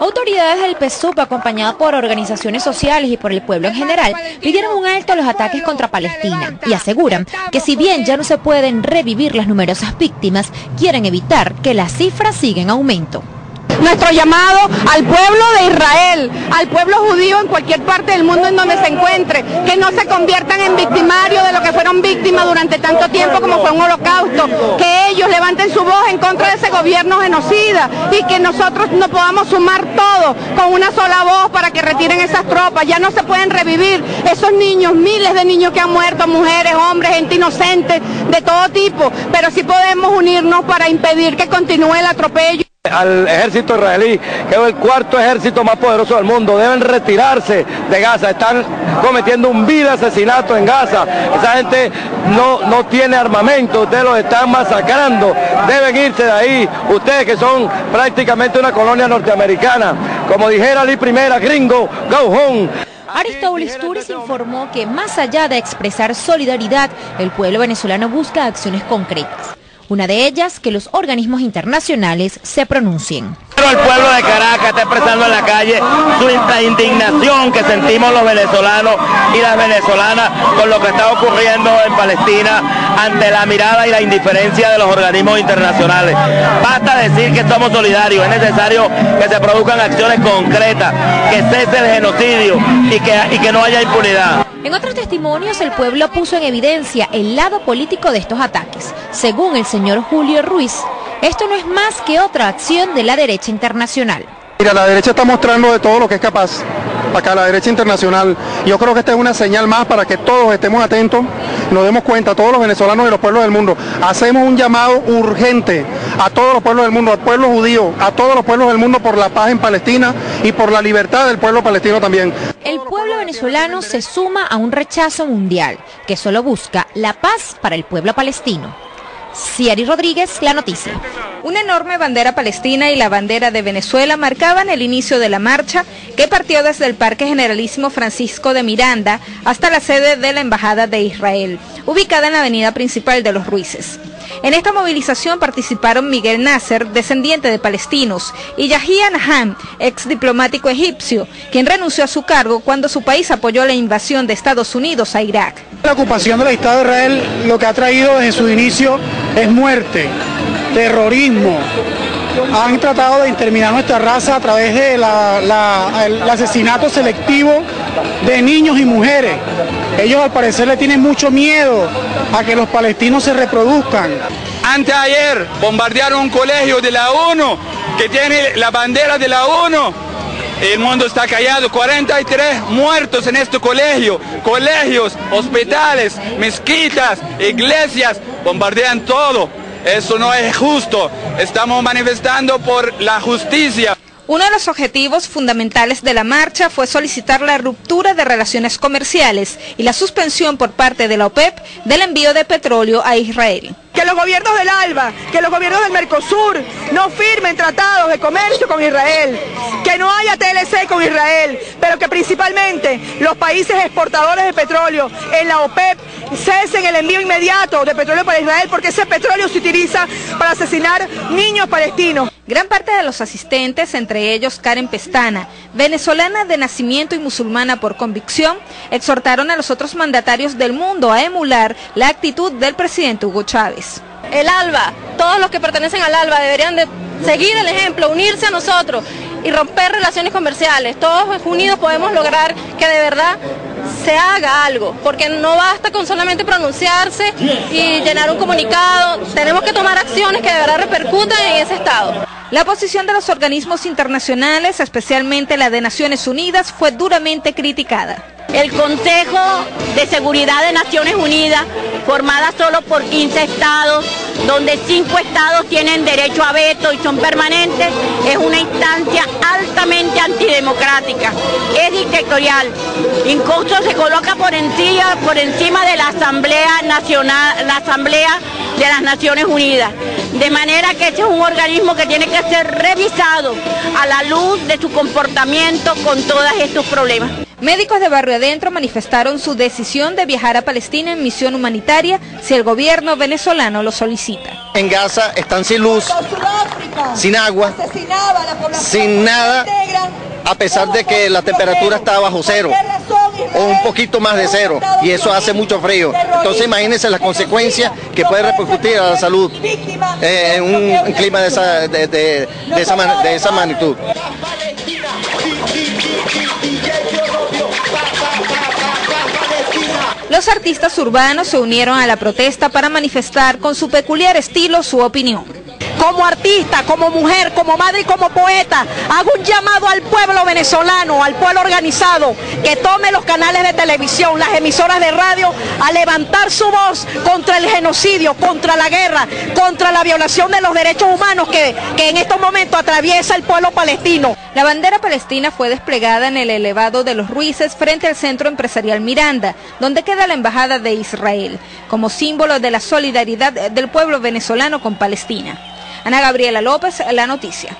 Autoridades del PSUP, acompañadas por organizaciones sociales y por el pueblo en general, pidieron un alto a los ataques contra Palestina y aseguran que si bien ya no se pueden revivir las numerosas víctimas, quieren evitar que las cifras sigan en aumento nuestro llamado al pueblo de Israel, al pueblo judío en cualquier parte del mundo en donde se encuentre, que no se conviertan en victimarios de lo que fueron víctimas durante tanto tiempo como fue un holocausto, que ellos levanten su voz en contra de ese gobierno genocida y que nosotros nos podamos sumar todos con una sola voz para que retiren esas tropas. Ya no se pueden revivir esos niños, miles de niños que han muerto, mujeres, hombres, gente inocente, de todo tipo, pero sí podemos unirnos para impedir que continúe el atropello al ejército israelí, que es el cuarto ejército más poderoso del mundo. Deben retirarse de Gaza. Están cometiendo un vil asesinato en Gaza. Esa gente no, no tiene armamento, ustedes los están masacrando. Deben irse de ahí. Ustedes que son prácticamente una colonia norteamericana. Como dijera Lee Primera, gringo, go home. Aristóbulo Turis informó que más allá de expresar solidaridad, el pueblo venezolano busca acciones concretas. Una de ellas, que los organismos internacionales se pronuncien. El pueblo de Caracas está expresando en la calle su indignación que sentimos los venezolanos y las venezolanas con lo que está ocurriendo en Palestina ante la mirada y la indiferencia de los organismos internacionales. Basta decir que somos solidarios, es necesario que se produzcan acciones concretas, que cese el genocidio y que, y que no haya impunidad. En otros testimonios, el pueblo puso en evidencia el lado político de estos ataques. Según el señor Julio Ruiz, esto no es más que otra acción de la derecha internacional. Mira, la derecha está mostrando de todo lo que es capaz, acá la derecha internacional. Yo creo que esta es una señal más para que todos estemos atentos, nos demos cuenta, todos los venezolanos y los pueblos del mundo. Hacemos un llamado urgente a todos los pueblos del mundo, al pueblo judío, a todos los pueblos del mundo por la paz en Palestina y por la libertad del pueblo palestino también. El pueblo venezolano se suma a un rechazo mundial que solo busca la paz para el pueblo palestino. Ciari Rodríguez, La Noticia. Una enorme bandera palestina y la bandera de Venezuela marcaban el inicio de la marcha que partió desde el Parque Generalísimo Francisco de Miranda hasta la sede de la Embajada de Israel, ubicada en la avenida principal de los Ruices. En esta movilización participaron Miguel Nasser, descendiente de palestinos, y Yahya Naham, ex diplomático egipcio, quien renunció a su cargo cuando su país apoyó la invasión de Estados Unidos a Irak. La ocupación del Estado de Israel lo que ha traído desde su inicio es muerte, terrorismo. Han tratado de interminar nuestra raza a través del asesinato selectivo de niños y mujeres. Ellos al parecer le tienen mucho miedo a que los palestinos se reproduzcan. Anteayer bombardearon un colegio de la ONU que tiene la bandera de la ONU. El mundo está callado, 43 muertos en este colegio, colegios, hospitales, mezquitas, iglesias, bombardean todo. Eso no es justo. Estamos manifestando por la justicia. Uno de los objetivos fundamentales de la marcha fue solicitar la ruptura de relaciones comerciales y la suspensión por parte de la OPEP del envío de petróleo a Israel que los gobiernos del ALBA, que los gobiernos del Mercosur no firmen tratados de comercio con Israel, que no haya TLC con Israel, pero que principalmente los países exportadores de petróleo en la OPEP cesen el envío inmediato de petróleo para Israel porque ese petróleo se utiliza para asesinar niños palestinos. Gran parte de los asistentes, entre ellos Karen Pestana, venezolana de nacimiento y musulmana por convicción, exhortaron a los otros mandatarios del mundo a emular la actitud del presidente Hugo Chávez el ALBA, todos los que pertenecen al ALBA deberían de seguir el ejemplo, unirse a nosotros y romper relaciones comerciales. Todos unidos podemos lograr que de verdad se haga algo, porque no basta con solamente pronunciarse y llenar un comunicado, tenemos que tomar acciones que de verdad repercutan en ese estado. La posición de los organismos internacionales, especialmente la de Naciones Unidas, fue duramente criticada. El Consejo de Seguridad de Naciones Unidas, formada solo por 15 estados, donde 5 estados tienen derecho a veto y son permanentes, es una instancia altamente antidemocrática, es dictatorial, incluso se coloca por encima, por encima de la Asamblea Nacional, la Asamblea de las Naciones Unidas. De manera que este es un organismo que tiene que ser revisado a la luz de su comportamiento con todos estos problemas. Médicos de Barrio Adentro manifestaron su decisión de viajar a Palestina en misión humanitaria si el gobierno venezolano lo solicita. En Gaza están sin luz, sin agua, sin nada, a pesar de que la temperatura está bajo cero o un poquito más de cero y eso hace mucho frío. Entonces imagínense las consecuencias que puede repercutir a la salud eh, en un clima de esa, de esa magnitud. Los artistas urbanos se unieron a la protesta para manifestar con su peculiar estilo su opinión como artista, como mujer, como madre y como poeta, hago un llamado al pueblo venezolano, al pueblo organizado, que tome los canales de televisión, las emisoras de radio, a levantar su voz contra el genocidio, contra la guerra, contra la violación de los derechos humanos que, en estos momentos atraviesa el pueblo palestino. La bandera palestina fue desplegada en el elevado de los Ruices frente al Centro Empresarial Miranda, donde queda la Embajada de Israel, como símbolo de la solidaridad del pueblo venezolano con Palestina. Ana Gabriela López, La Noticia.